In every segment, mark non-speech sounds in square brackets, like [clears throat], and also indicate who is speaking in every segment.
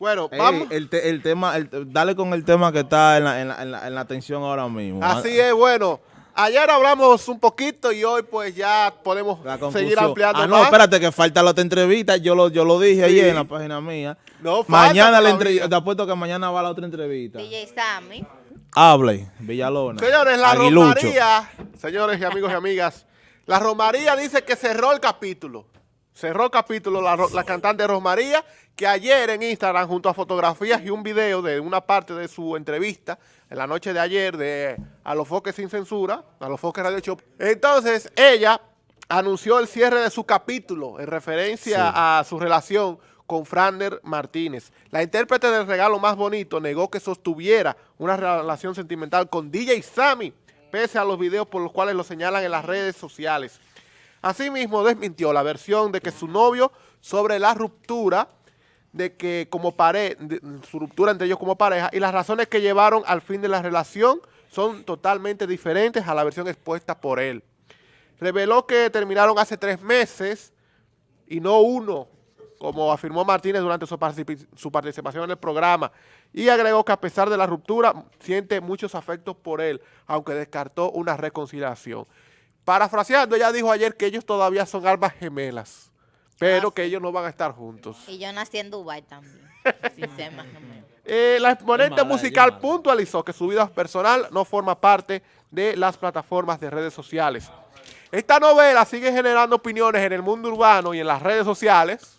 Speaker 1: Bueno,
Speaker 2: Ey,
Speaker 1: vamos.
Speaker 2: el, te- el tema, el- dale con el tema que está en la, en la- en la- en la atención ahora mismo.
Speaker 1: Así es, bueno. Ayer hablamos un poquito y hoy pues ya podemos seguir ampliando
Speaker 2: Ah, no,
Speaker 1: más.
Speaker 2: espérate, que falta la otra entrevista. Yo lo, yo lo dije
Speaker 1: Sí.
Speaker 2: ayer en la página mía.
Speaker 1: No, falta
Speaker 2: mañana la entrevista, te apuesto que mañana va la otra entrevista.
Speaker 3: DJ Sammy.
Speaker 2: Hable, Villalona.
Speaker 1: Señores, la
Speaker 2: Aguilucho.
Speaker 1: Romaría, señores y amigos y amigas, la Romaría dice que cerró el capítulo. Cerró capítulo la cantante Rosmaría, que ayer en Instagram, junto a fotografías y un video de una parte de su entrevista, en la noche de ayer, de A los Foques Sin Censura, A los Foques Radio Show. Entonces, ella anunció el cierre de su capítulo en referencia a su relación con Frander Martínez. La intérprete del regalo más bonito negó que sostuviera una relación sentimental con DJ Sammy, pese a los videos por los cuales lo señalan en las redes sociales. Asimismo, desmintió la versión de que su novio sobre la ruptura de que como pareja, su ruptura entre ellos como pareja y las razones que llevaron al fin de la relación son totalmente diferentes a la versión expuesta por él. Reveló que terminaron hace tres meses y no uno, como afirmó Martínez durante su participación en el programa, y agregó que a pesar de la ruptura siente muchos afectos por él, aunque descartó una reconciliación. Parafraseando, ella dijo ayer que ellos todavía son almas gemelas, pero
Speaker 3: Ah,
Speaker 1: que ellos no van a estar juntos.
Speaker 3: Y yo nací en Dubai también. [laughs] Sin ser más o menos.
Speaker 1: Eh, la exponente
Speaker 4: mala,
Speaker 1: musical puntualizó que su vida personal no forma parte de las plataformas de redes sociales. Esta novela sigue generando opiniones en el mundo urbano y en las redes sociales.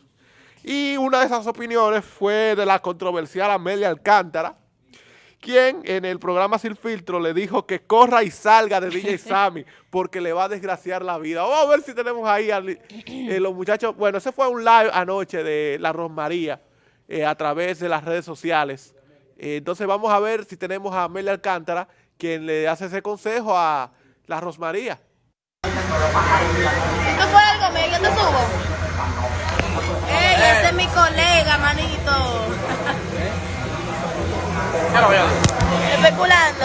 Speaker 1: Y una de esas opiniones fue de la controversial Amelia Alcántara, quien en el programa Sin Filtro le dijo que corra y salga de DJ [laughs] Sammy porque le va a desgraciar la vida. Vamos a ver si tenemos ahí a eh, los muchachos. Bueno, ese fue un live anoche de la Rosmaría eh, a través de las redes sociales. Eh, entonces vamos a ver si tenemos a Amelia Alcántara, quien le hace ese consejo a la Rosmaría.
Speaker 3: ¿No fue algo, me yo te subo? ¡Ey, ese es mi colega, manito! Especulando.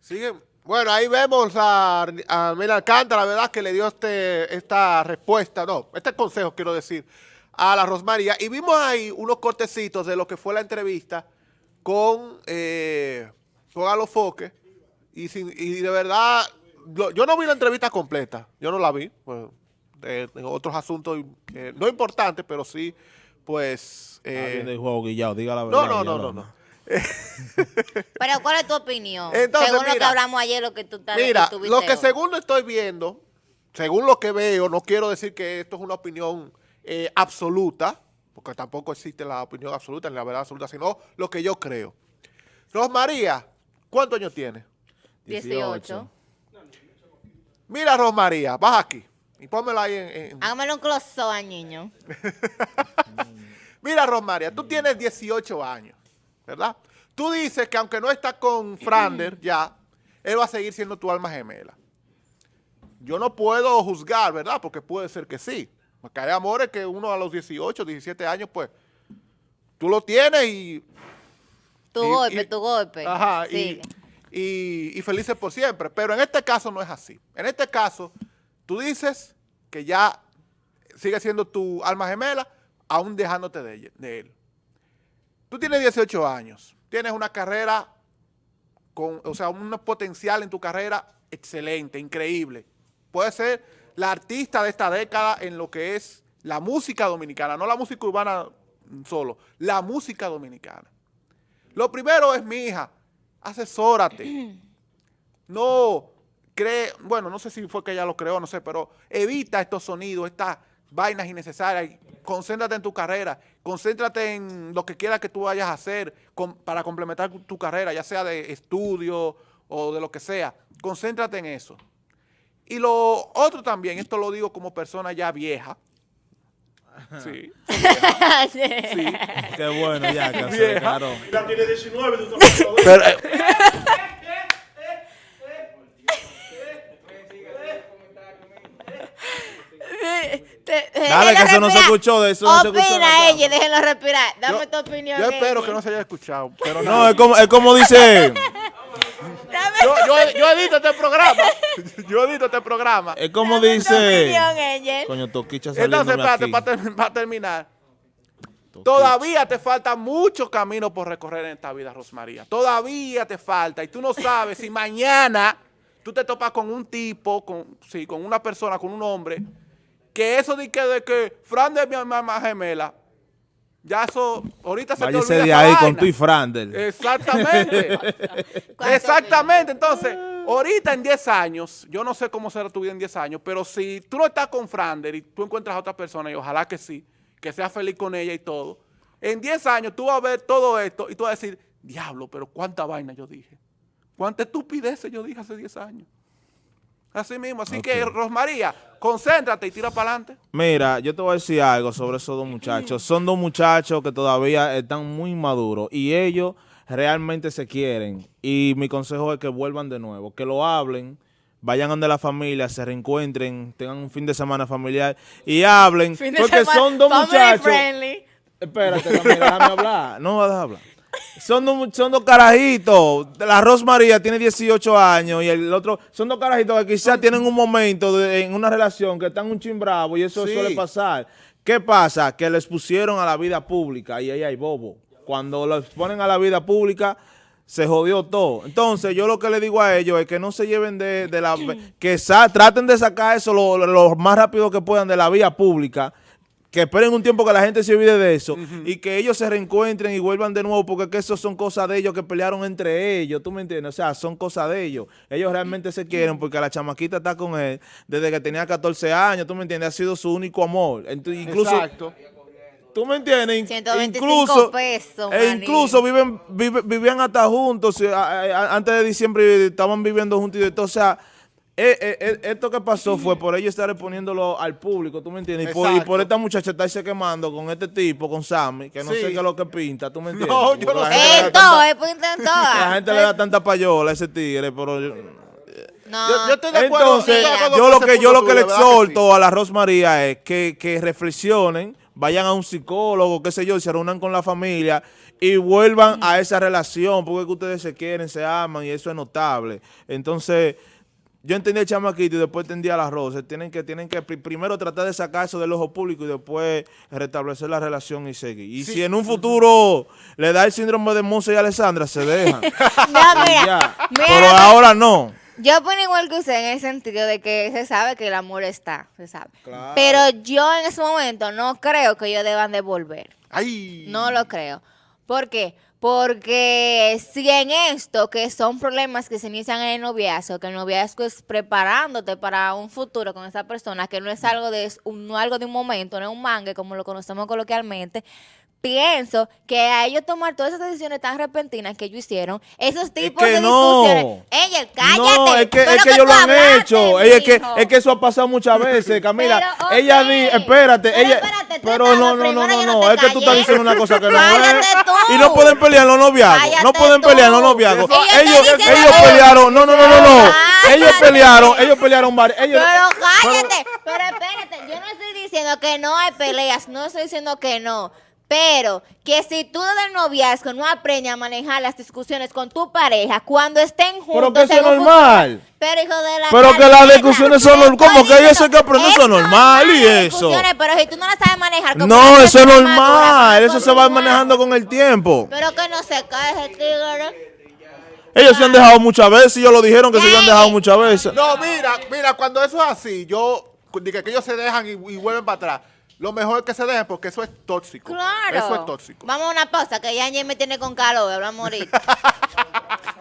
Speaker 1: Sigue. Bueno, ahí vemos a, a Amelia Alcántara, ¿verdad? Que le dio este, esta respuesta, no, este consejo, quiero decir, a la Rosmaría. Y vimos ahí unos cortecitos de lo que fue la entrevista con, eh, con Alofoque. Y, sin- y de verdad, lo- yo no vi la entrevista completa, yo no la vi. Pues, de- de otros asuntos, eh, no importantes, pero sí, pues... Eh,
Speaker 2: viendo el juego, Guillao, diga la verdad.
Speaker 1: no, no, no, no. [laughs]
Speaker 3: Pero, ¿cuál es tu opinión?
Speaker 1: Entonces,
Speaker 3: Según lo que
Speaker 1: mira,
Speaker 3: hablamos ayer, lo que tú estás
Speaker 1: Mira,
Speaker 3: que
Speaker 1: lo que
Speaker 3: hoy.
Speaker 1: según lo estoy viendo, según lo que veo, no quiero decir que esto es una opinión eh, absoluta, porque tampoco existe la opinión absoluta ni la verdad absoluta, sino lo que yo creo. Rosmaría, ¿cuántos años tiene?
Speaker 3: 18.
Speaker 1: Mira, Rosmaría, baja aquí y pónmela ahí en... en-
Speaker 3: Hágamelo un close niño. [laughs]
Speaker 1: Mira, Rosmaría, tú tienes 18 años, ¿verdad? Tú dices que aunque no está con Frander ya, él va a seguir siendo tu alma gemela. Yo no puedo juzgar, ¿verdad? Porque puede ser que sí. Porque hay amores que uno a los 18, 17 años, pues, tú lo tienes y...
Speaker 3: Tu
Speaker 1: y-
Speaker 3: golpe,
Speaker 1: y-
Speaker 3: tu golpe.
Speaker 1: Ajá, y,
Speaker 3: Sigue.
Speaker 1: y, y felices por siempre. Pero en este caso no es así. En este caso, tú dices que ya sigue siendo tu alma gemela, aún dejándote de, ella- de él. Tú tienes 18 años, tienes una carrera, con, o sea, un potencial en tu carrera excelente, increíble. Puedes ser la artista de esta década en lo que es la música dominicana, no la música urbana solo, la música dominicana. Lo primero es, mi hija, asesórate. [clears throat] No cree, bueno, no sé si fue que ella lo creó, no sé, pero evita estos sonidos, estas vainas innecesarias. Concéntrate en tu carrera, concéntrate en lo que quieras que tú vayas a hacer con- para complementar tu carrera, ya sea de estudio o de lo que sea. Concéntrate en eso. Y lo otro también, esto lo digo como persona ya vieja. Sí. [laughs]
Speaker 3: Sí.
Speaker 2: Qué bueno, ya, que declaró.
Speaker 5: Ya tiene 19, tú. [laughs]
Speaker 1: Pero,
Speaker 3: déjenlo
Speaker 2: que eso no se
Speaker 3: respirar.
Speaker 2: escuchó, de eso no se escuchó en la
Speaker 3: Opina
Speaker 2: cámara.
Speaker 3: ella, déjenlo respirar. Dame
Speaker 1: yo,
Speaker 3: tu opinión.
Speaker 1: yo espero
Speaker 3: ella.
Speaker 1: que no se haya escuchado. Pero
Speaker 2: No, es como, es como dice,
Speaker 1: yo, yo, yo edito este programa. [laughs] Yo edito este programa.
Speaker 2: es como
Speaker 3: dame tu
Speaker 2: dice.
Speaker 3: opinión, ella.
Speaker 2: Coño, Toquicha
Speaker 1: Entonces, espérate, para, ter- para terminar. Todavía te falta mucho camino por recorrer en esta vida, Rosmaría. Todavía te falta. Y tú no sabes si [laughs] mañana tú te topas con un tipo, con, sí, con una persona, con un hombre, que eso de que, de que Fran de mi mamá gemela, ya eso, ahorita se te
Speaker 2: Váyase
Speaker 1: olvida
Speaker 2: de ahí con tu y Frandel.
Speaker 1: Exactamente. [laughs]
Speaker 3: ¿Cuánto
Speaker 1: Exactamente. Entonces, ahorita en 10 años, yo no sé cómo será tu vida en 10 años, pero si tú no estás con Frander y tú encuentras a otra persona, y ojalá que sí, que seas feliz con ella y todo, en 10 años tú vas a ver todo esto y tú vas a decir, diablo, pero cuánta vaina yo dije. Cuánta estupidez yo dije hace 10 años. Así mismo. Así que, Rosmaría, concéntrate y tira para adelante.
Speaker 2: Mira, yo te voy a decir algo sobre esos dos muchachos. Son dos muchachos que todavía están muy maduros y ellos realmente se quieren. Y mi consejo es que vuelvan de nuevo, que lo hablen, vayan donde la familia, se reencuentren, tengan un fin de semana familiar y hablen.
Speaker 3: Fin de
Speaker 2: porque
Speaker 3: semana,
Speaker 2: son dos muchachos.
Speaker 3: friendly.
Speaker 2: Espérate, déjame hablar. No vas a hablar. Son dos, mu- son dos carajitos. La Rosmaría tiene 18 años y el otro son dos carajitos que quizás tienen un momento de- en una relación que están un chin bravo y eso
Speaker 1: Sí.
Speaker 2: suele pasar. ¿Qué pasa? Que les pusieron a la vida pública y ahí hay bobo. Cuando los ponen a la vida pública se jodió todo. Entonces, yo lo que le digo a ellos es que no se lleven de, de la... [clears throat] que sa- traten de sacar eso lo, lo más rápido que puedan de la vía pública que esperen un tiempo que la gente se olvide de eso y que ellos se reencuentren y vuelvan de nuevo porque que eso son cosas de ellos que pelearon entre ellos, ¿tú me entiendes? O sea, son cosas de ellos. Ellos realmente se quieren porque la chamaquita está con él desde que tenía 14 años, ¿tú me entiendes? Ha sido su único amor. Entonces, incluso,
Speaker 1: Exacto.
Speaker 2: ¿tú me entiendes? In-
Speaker 3: 125
Speaker 2: incluso,
Speaker 3: pesos,
Speaker 2: e incluso viven, vive- vivían hasta juntos, eh, antes de diciembre estaban viviendo juntos y todo, o sea... eh, eh, eh, esto que pasó fue por ellos estar exponiéndolo al público, ¿tú me entiendes? Y por, y por esta muchacha estarse quemando con este tipo, con Sammy, que no
Speaker 1: Sí.
Speaker 2: sé qué es lo que pinta, ¿tú me entiendes?
Speaker 1: No, yo no
Speaker 2: la
Speaker 1: sé.
Speaker 2: gente le
Speaker 3: En
Speaker 2: da
Speaker 3: todo,
Speaker 2: tanta-
Speaker 3: en
Speaker 2: La gente le da tanta payola a ese tigre, pero... yo-
Speaker 3: No,
Speaker 1: Yo, yo estoy de acuerdo.
Speaker 2: Entonces, yo lo que yo lo que le exhorto a la Rosmaría es que, que reflexionen, vayan a un psicólogo, qué sé yo, y se reúnan con la familia y vuelvan a esa relación, porque es que ustedes se quieren, se aman y eso es notable. Entonces, yo entendí el chamaquito y después entendí a la Rosa. Tienen que, tienen que pri- primero tratar de sacar eso del ojo público y después restablecer la relación y seguir. Y si en un futuro le da el síndrome de Monse y Alessandra, se dejan. [laughs]
Speaker 3: No, mira,
Speaker 2: ya.
Speaker 3: mira
Speaker 2: Pero ahora no.
Speaker 3: Yo opino igual que usted en el sentido de que se sabe que el amor está, se sabe.
Speaker 2: Claro.
Speaker 3: Pero yo en ese momento no creo que ellos deban de volver.
Speaker 1: Ay.
Speaker 3: No lo creo. ¿Por qué? Porque si en esto, que son problemas que se inician en el noviazgo, que el noviazgo es preparándote para un futuro con esa persona, que no es algo de no algo de un momento, no es un mangue como lo conocemos coloquialmente, pienso que a ellos tomar todas esas decisiones tan repentinas que ellos hicieron, esos tipos
Speaker 2: que
Speaker 3: de
Speaker 2: no.
Speaker 3: discusiones. Ella, cállate.
Speaker 2: No, es que, es que ellos lo han
Speaker 3: hablaste,
Speaker 2: hecho. Ella, es, que, es que eso ha pasado muchas veces, [laughs] Camila.
Speaker 3: Pero.
Speaker 2: Ella di, espérate,
Speaker 3: Pero
Speaker 2: ella.
Speaker 3: espérate,
Speaker 2: pero no, no, no, no, no. es que tú estás diciendo una cosa que no es. Y no pueden pelear los noviazgos. no pueden pelear los noviazgos. Ellos, ellos pelearon. No, no, no, no, no. Ellos pelearon, ellos pelearon varios. Ellos,
Speaker 3: Pero cállate, pero espérate, yo no estoy diciendo que no hay peleas, no estoy diciendo que no. Pero que si tú desde el noviazgo no aprendes a manejar las discusiones con tu pareja cuando estén juntos.
Speaker 2: Pero que eso es
Speaker 3: futuro-
Speaker 2: normal.
Speaker 3: Pero hijo de la
Speaker 2: Pero que las discusiones son
Speaker 3: te
Speaker 2: norm- ¿cómo
Speaker 3: estoy
Speaker 2: que eso que aprender? Eso es normal, y eso.
Speaker 3: discusiones, Pero si tú no las sabes manejar como
Speaker 2: No, eso es normal.
Speaker 3: como
Speaker 2: Eso se va manejando con el tiempo.
Speaker 3: Pero que no se cae ese tigre.
Speaker 2: Ellos se han dejado muchas veces. Ellos lo dijeron que se habían dejado muchas veces.
Speaker 1: No, mira, mira, cuando eso es así, yo, que ellos se dejan y, y vuelven para atrás. Lo mejor es que se dejen porque eso es tóxico.
Speaker 3: Claro.
Speaker 1: Eso es tóxico.
Speaker 3: Vamos a una pausa que ya me tiene con calor, hablamos ahorita. [laughs]